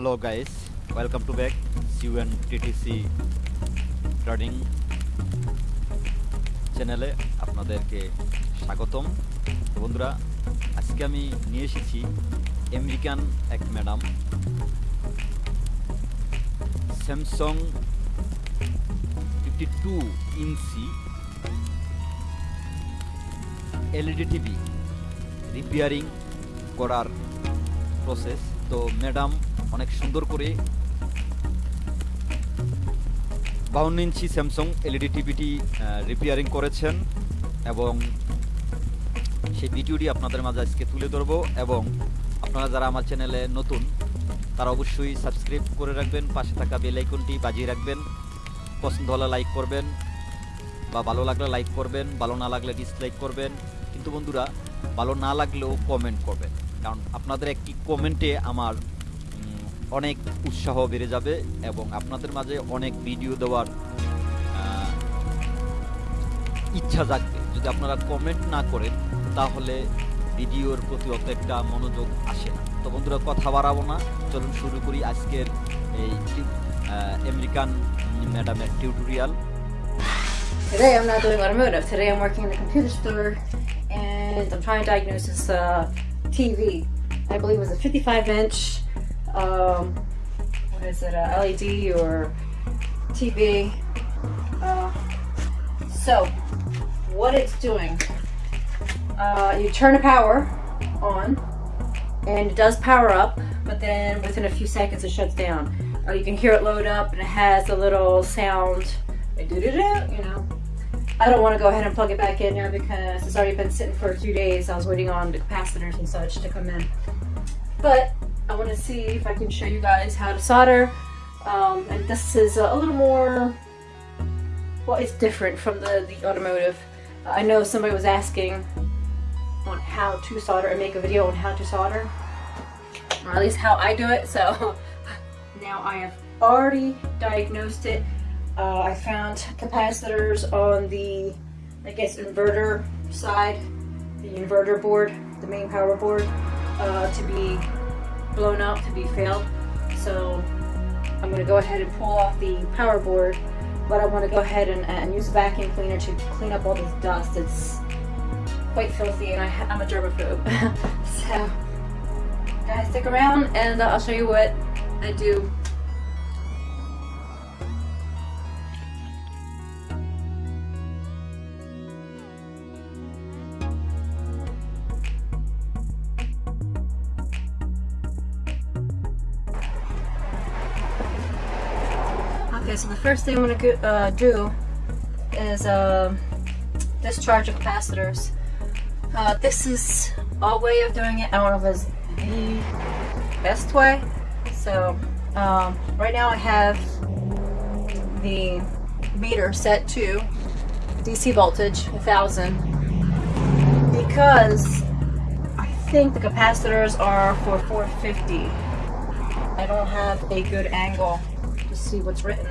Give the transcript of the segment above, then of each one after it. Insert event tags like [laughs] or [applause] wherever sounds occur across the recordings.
hello, guys. Welcome to back. CUN trading চ্যানেলে আপনাদেরকে স্বাগতম। বন্ধুরা, আজকে আমি নিয়ে এসেছি আমেরিকান এক madam. Samsung fifty two inch LED TV repairing করার প্রসেস তো ম্যাডাম, অনেক সুন্দর করে বাউন্ন ইঞ্চি স্যামসং এলইডি টিভিটি রিপেয়ারিং করেছেন এবং সেই ভিডিওটি আপনাদের মাঝে আজকে তুলে ধরবো এবং আপনারা যারা আমার চ্যানেলে নতুন, তারা অবশ্যই সাবস্ক্রাইব করে রাখবেন, পাশে থাকা বেল আইকনটি বাজিয়ে রাখবেন, পছন্দ হলে লাইক করবেন বা ভালো লাগলে লাইক করবেন, ভালো না লাগলে ডিসলাইক করবেন। কিন্তু বন্ধুরা, ভালো না লাগলেও কমেন্ট করবেন। কারণ আপনাদের একটি কমেন্টে আমার অনেক উৎসাহ বেড়ে যাবে এবং আপনাদের মাঝে অনেক ভিডিও দেওয়ার ইচ্ছা জাগবে। যদি আপনারা কমেন্ট না করেন তাহলে ভিডিওর প্রতি অত একটা মনোযোগ আসে না। তো বন্ধুরা কথা বাড়াবো না। চলুন শুরু করি আজকের এই আমেরিকান ম্যাডামের tutorial Today I'm not doing automotive. Today I'm working in the computer store and I'm trying to diagnose this uh, TV. I believe it was a 55 inch, um, what is it, a LED or TV. Uh, so, what it's doing, uh, you turn the power on and it does power up, but then within a few seconds it shuts down. Uh, you can hear it load up and it has a little sound, you know. I don't want to go ahead and plug it back in now because it's already been sitting for a few days. I was waiting on the capacitors and such to come in. But I want to see if I can show you guys how to solder. Um, and this is a little more, well, it's different from the, the automotive. I know somebody was asking on how to solder and make a video on how to solder, or at least how I do it. So [laughs] now I have already diagnosed it. Uh, I found capacitors on the, I guess, inverter side, the inverter board, the main power board, uh, to be blown out, to be failed. So I'm going to go ahead and pull off the power board, but I want to go ahead and, and use a vacuum cleaner to clean up all this dust. It's quite filthy and I, I'm a germaphobe. [laughs] so guys, stick around and uh, I'll show you what I do first thing I'm going to uh, do is uh, discharge the capacitors. Uh, this is a way of doing it. I don't know if it's the best way. So um, right now I have the meter set to DC voltage 1000 because I think the capacitors are for 450. I don't have a good angle to see what's written.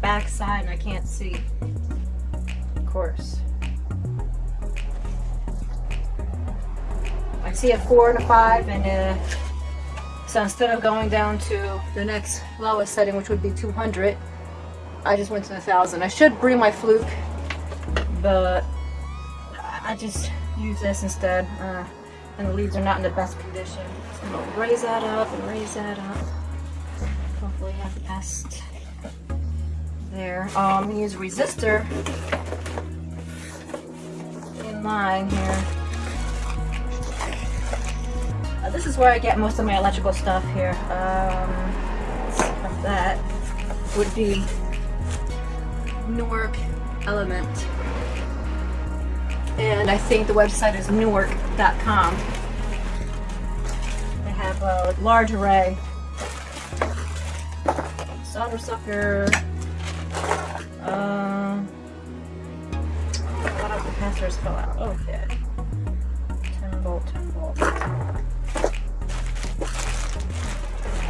Back side and I can't see. Of course. I see a four and a five and a, so instead of going down to the next lowest setting which would be 200 I just went to a thousand. I should bring my fluke but I just use this instead. Uh, and the leaves are not in the best condition. So I'm gonna raise that up and raise that up. Hopefully have the best there. Um, I'm gonna use a resistor in line here. Uh, this is where I get most of my electrical stuff here. Um, that would be Newark Element and I think the website is newark.com. They have a large array. Solder sucker. Else fell out? Okay. 10 volt, 10 volt.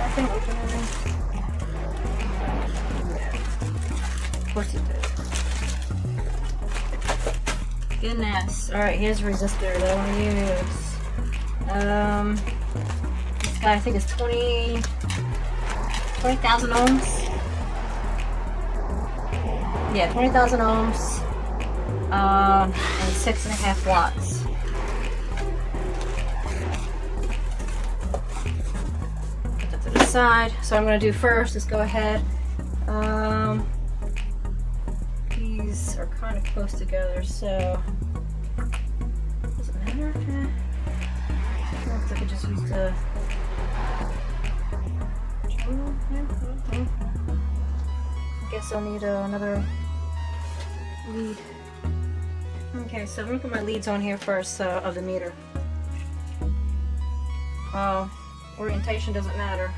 I think Of course it did. goodness. Alright, here's a resistor that I want to use. Um, this guy I think is 20, 20,000 ohms. Yeah, 20,000 ohms. Um, and six and a half watts. Put that to the side. So I'm going to do first is go ahead. Um, these are kind of close together, so does it matter? Looks like I just used a. I guess I'll need uh, another lead. Okay, so I'm gonna put my leads on here first uh, of the meter. Uh, orientation doesn't matter,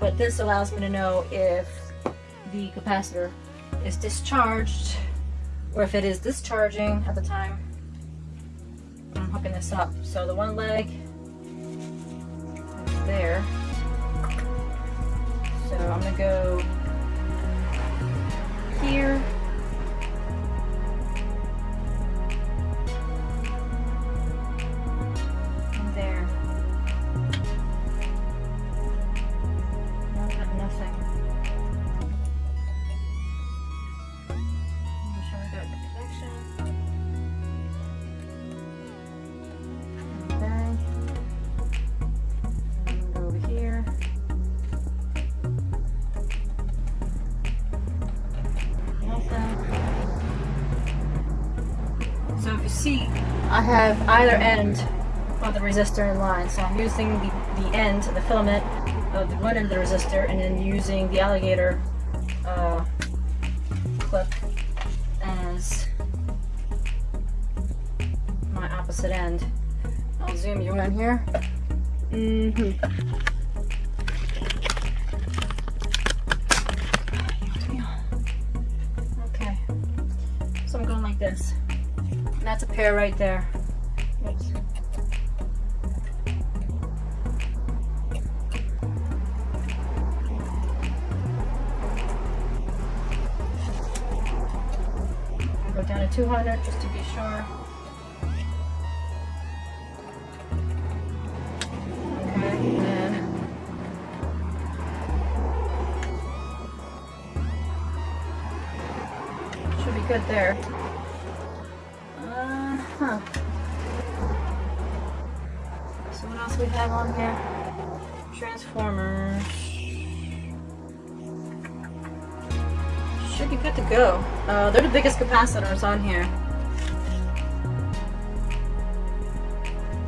but this allows me to know if the capacitor is discharged or if it is discharging at the time I'm hooking this up. So the one leg is there. So I'm gonna go here. Have either end of the resistor in line. So I'm using the, the end, the filament of the one end of the resistor and then using the alligator uh, clip as my opposite end. I'll zoom you in here. Mm-hmm. Okay. So I'm going like this. And that's a pair right there. 200 just to be sure. Okay, should be good there. Uh huh. So what else we have on here? Transformers. Should be good to go. Uh, they're the biggest capacitors on here.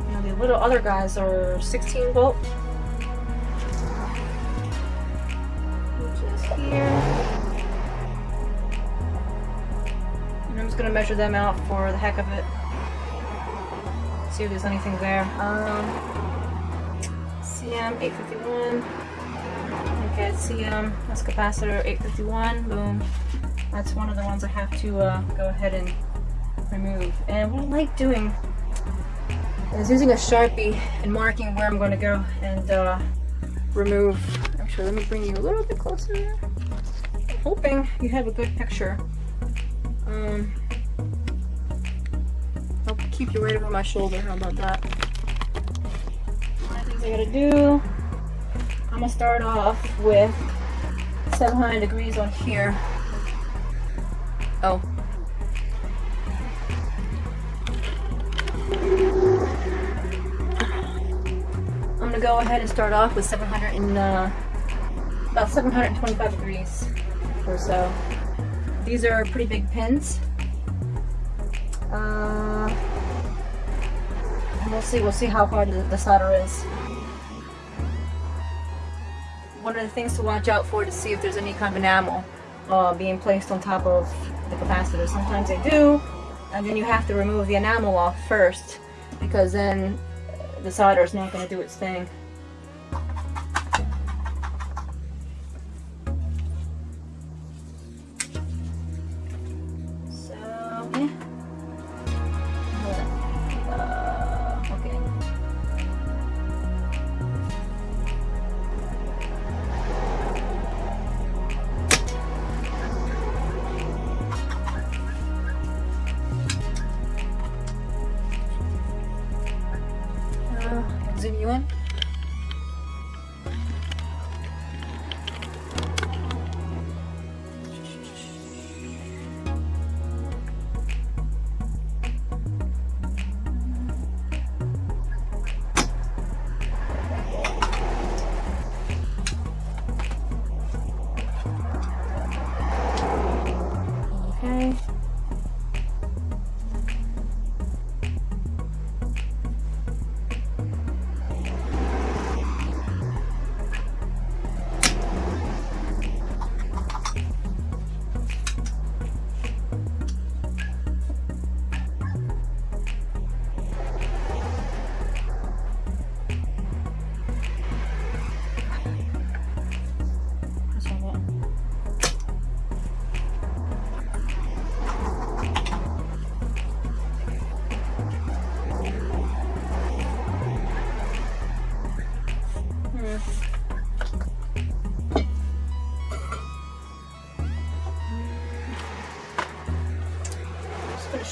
Now the little other guys are 16 volt. Here. And I'm just gonna measure them out for the heck of it. See if there's anything there. Um, CM 851. Okay, CM, that's capacitor 851, boom. That's one of the ones I have to uh, go ahead and remove. And what I like doing is using a Sharpie and marking where I'm going to go and uh, remove. Actually, let me bring you a little bit closer. I'm hoping you have a good picture. Um, I'll keep you right over my shoulder. How about that? Things I gotta do. I'm gonna start off with 700 degrees on here. Oh. I'm gonna go ahead and start off with 700 and uh, about 725 degrees or so. These are pretty big pins. Uh, we'll see. We'll see how hard the, the solder is. One of the things to watch out for to see if there's any kind of enamel uh, being placed on top of the capacitor. Sometimes they do, and then you have to remove the enamel off first because then the solder is not going to do its thing.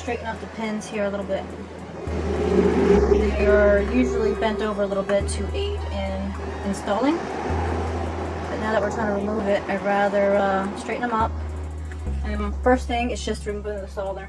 Straighten out the pins here a little bit. They are usually bent over a little bit to aid in installing. But now that we're trying to remove it, I'd rather uh, straighten them up. And first thing is just removing the solder.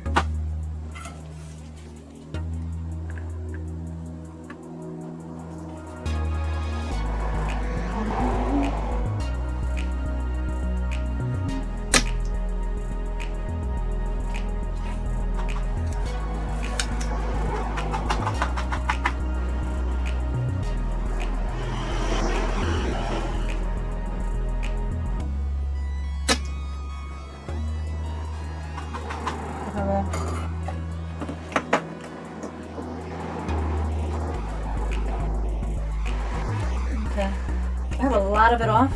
Lot of it off.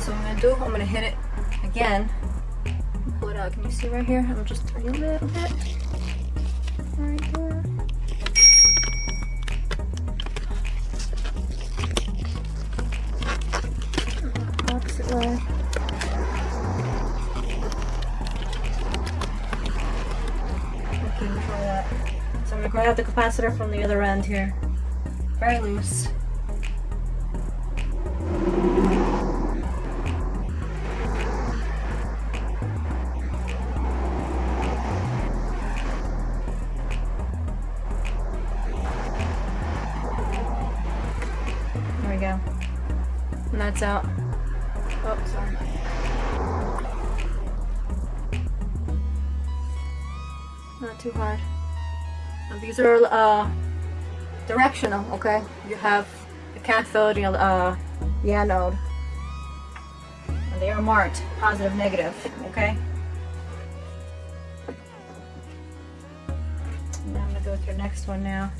So I'm gonna do, I'm gonna hit it again. Pull it out. Can you see right here? I'm just a little bit. Right there. Opposite way. Okay, that. So I'm gonna grab the capacitor from the other end here. Very loose. Not too hard. And these are uh, directional, okay? You have the cathode and uh, the anode. And they are marked positive, negative, okay? I'm gonna go with your next one now.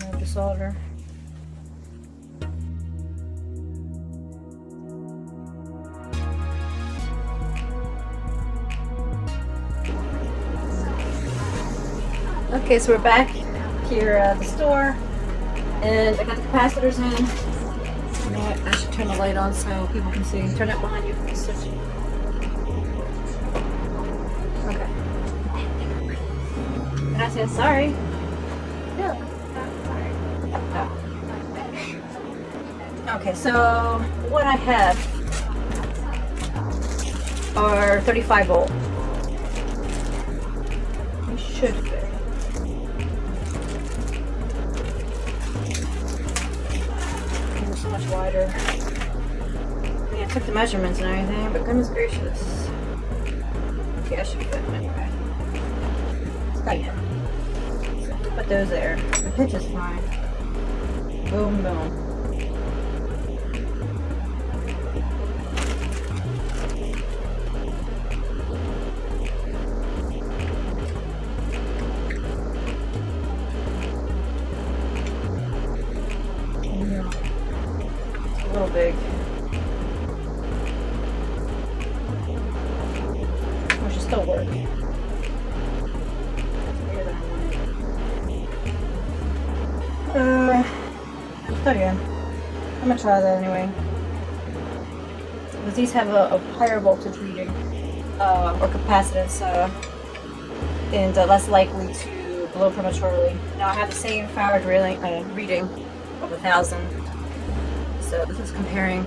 Remove the solder. Okay, so we're back here at the store, and I got the capacitors in. You know what? I should turn the light on so people can see. Turn it behind you. Okay. Gracias. Sorry. Yeah. Okay, so what I have are 35 volt. It should much wider. I I took the measurements and everything, but goodness gracious. Okay, I should anyway. Got it. So, put those there. The pitch is fine. Boom, boom. Uh, está bien. I'm gonna try that anyway. Because these have a, a higher voltage reading, uh, or capacitance, uh, and uh, less likely to blow prematurely. Now I have the same farad reading, uh, reading of a thousand. So this is comparing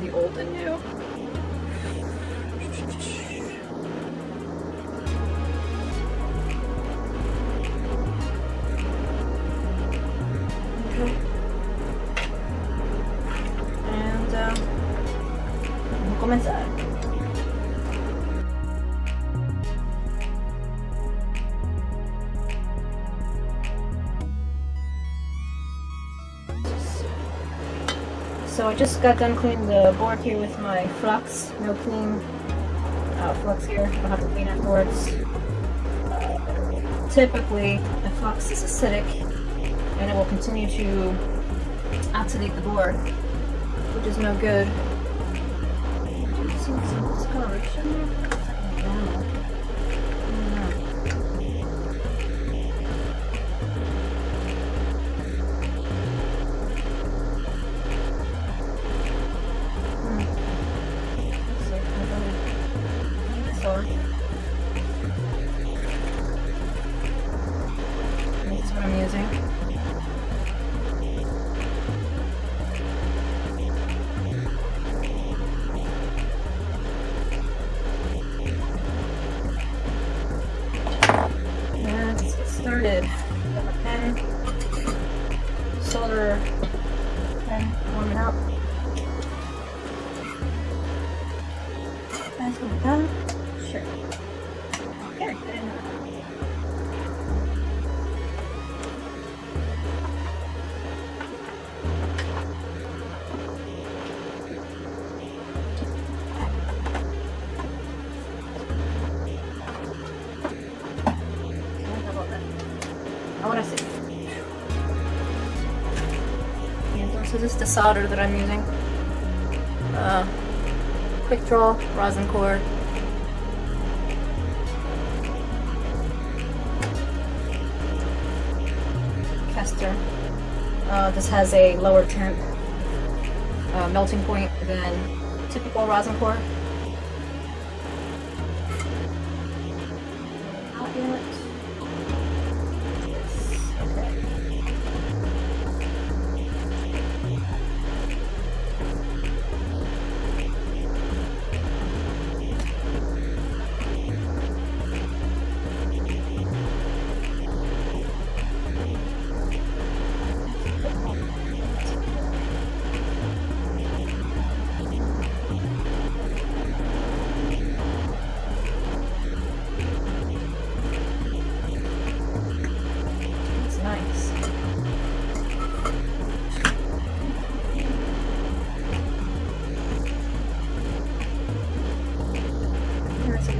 the old and new. So I just got done cleaning the board here with my flux. No clean uh, flux here. I'll have to clean afterwards. Typically, the flux is acidic and it will continue to oxidate the board, which is no good. Pen, solder pen, warm it up. That's what done. Sure. Okay, solder that I'm using. Uh, quick draw rosin core. Kester. Uh, this has a lower temp uh, melting point than typical rosin core.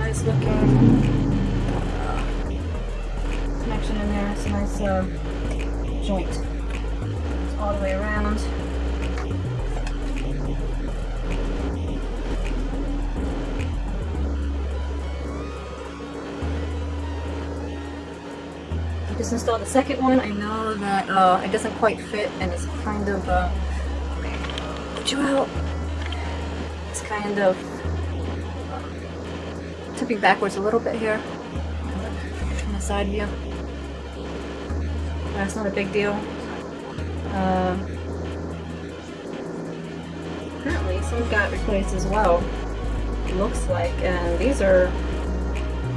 Nice looking connection in there. It's a nice uh, joint. It's all the way around. Just installed the second one. I know that uh, it doesn't quite fit and it's kind of, uh, okay, put you out. It's kind of tipping backwards a little bit here from the side view. That's not a big deal. Uh, apparently some got replaced as well. It looks like, and these are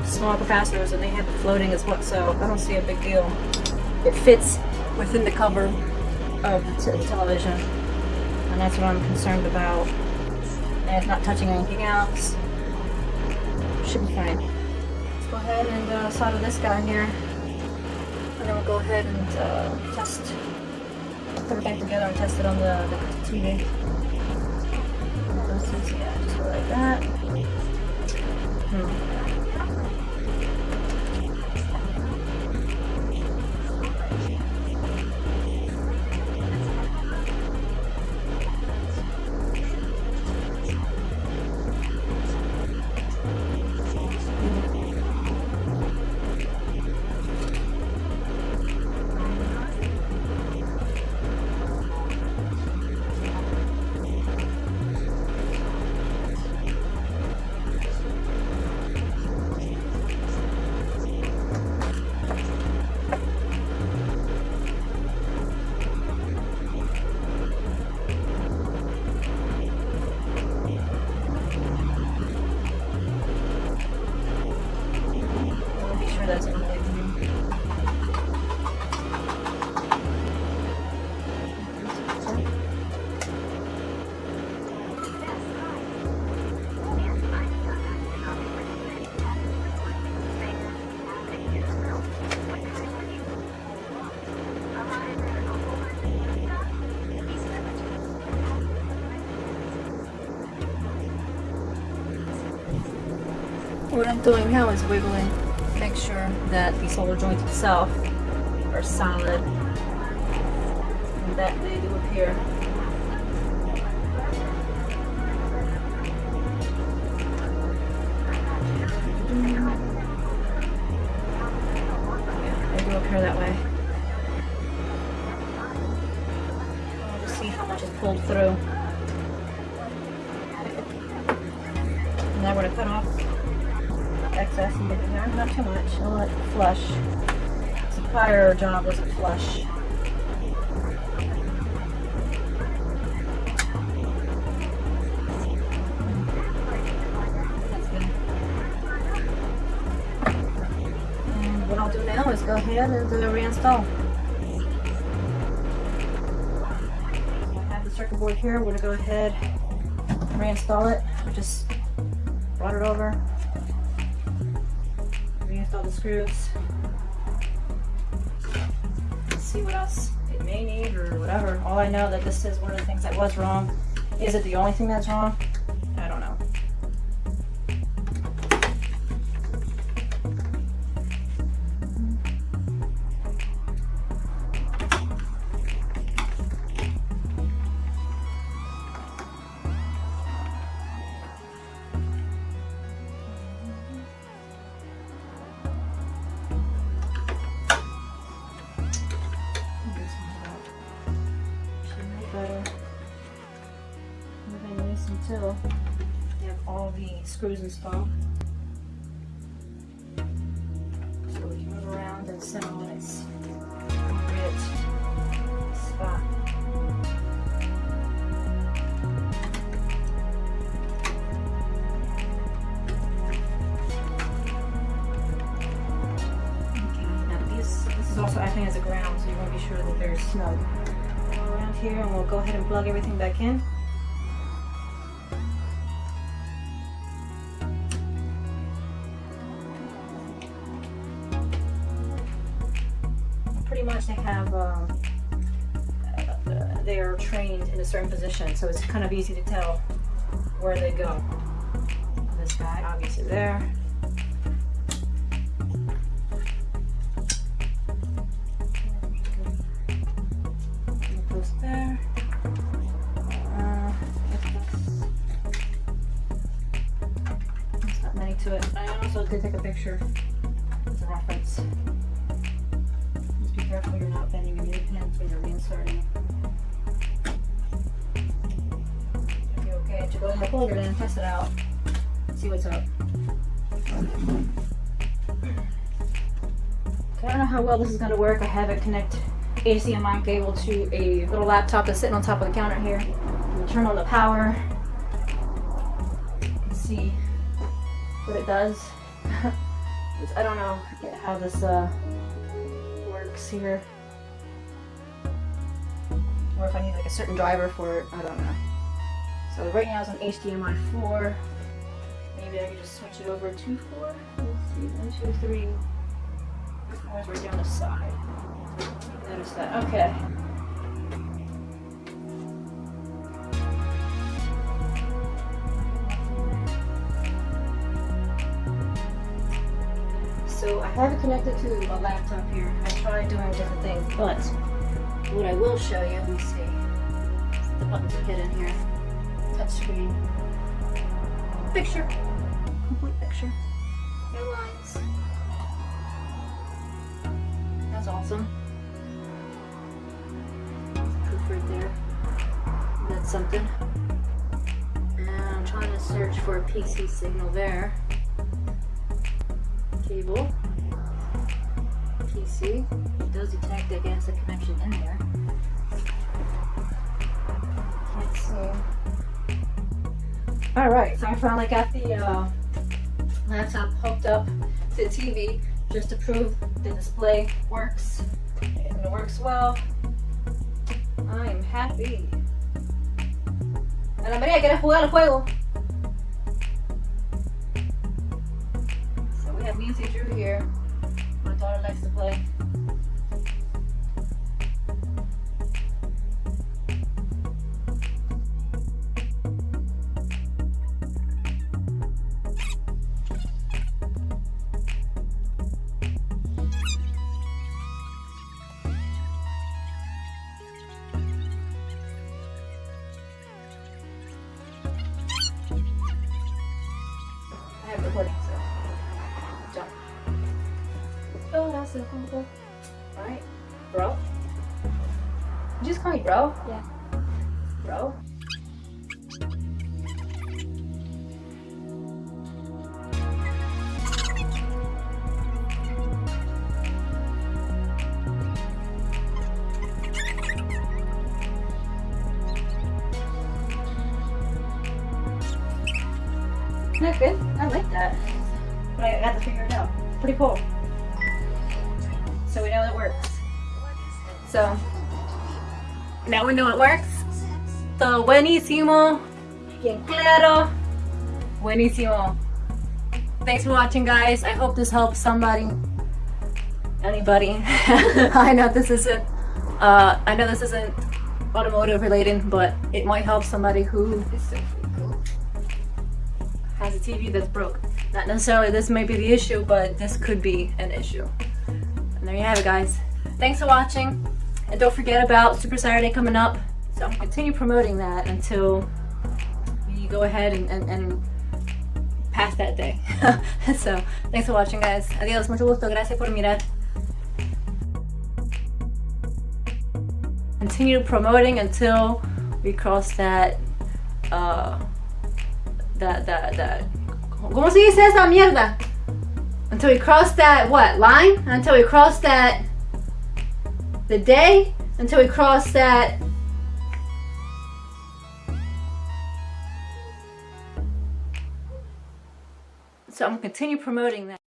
small capacitors and they have it floating as well, so I don't see a big deal. It fits within the cover of the, the television, and that's what I'm concerned about. And it's not touching anything else. Should be fine. Let's go ahead and uh, solder this guy here, and then we'll go ahead and uh, test, put it back together and test it on the, the TV. Yeah, just go like that. Hmm. Doing now is wiggling, make sure that the solar joints itself are solid and that they do appear. Prior job was flush. And what I'll do now is go ahead and reinstall. I have the circuit board here. We're gonna go ahead reinstall it. Just brought it over. Reinstall the screws. See what else it may need or whatever. All I know that this is one of the things that was wrong. Is it the only thing that's wrong? Acting as a ground, so you want to be sure that they're snug. Go around here and we'll go ahead and plug everything back in. Pretty much they have, um, they are trained in a certain position, so it's kind of easy to tell where they go. To it. I also did take a picture as a reference. Just be careful you're not bending your knee pins when you're reinserting. You're okay to go ahead and plug it in, test it out, see what's up. I don't know how well this is going to work. I have it connect HDMI cable to a little laptop that's sitting on top of the counter here. Turn on the power. and See what it does. [laughs] I don't know how this uh, works here. Or if I need like a certain driver for it, I don't know. So right now it's on HDMI 4. Maybe I could just switch it over to 4. Let's see, 1, 2, 3. Fours right down the side. Notice that. Okay. Have it connected to a laptop here. I tried doing different things, but what I will show you, let me see. The buttons are hidden here. Touch screen. Picture. Complete picture. No lines. That's awesome. Proof right there. That's something. And I'm trying to search for a PC signal there. Cable. It does detect against the connection in there. Can't see. Alright, so I finally got the uh, laptop hooked up to the TV just to prove the display works. And it works well. I am happy. Ana María, ¿quieres jugar al juego? So we have Nancy Drew here. My daughter likes to play. The phone? Alright. Bro? You just call me bro? Yeah. Bro? That's good. I like that. But I got to figure it out. Pretty cool. So now we know it works. So buenísimo. Bien claro. Buenísimo. Thanks for watching guys. I hope this helps somebody. Anybody. [laughs] I know this isn't uh I know this isn't automotive related, but it might help somebody who has a TV that's broke. Not necessarily this may be the issue, but this could be an issue. And there you have it, guys. Thanks for watching. And don't forget about Super Saturday coming up. So I'm continue promoting that until we go ahead and, and, and pass that day. [laughs] so thanks for watching, guys. Adiós, mucho gusto. Gracias por mirar. Continue promoting until we cross that uh, that that that ¿Cómo se dice esa mierda? Until we cross that what line? Until we cross that the day? Until we cross that So I'm gonna continue promoting that.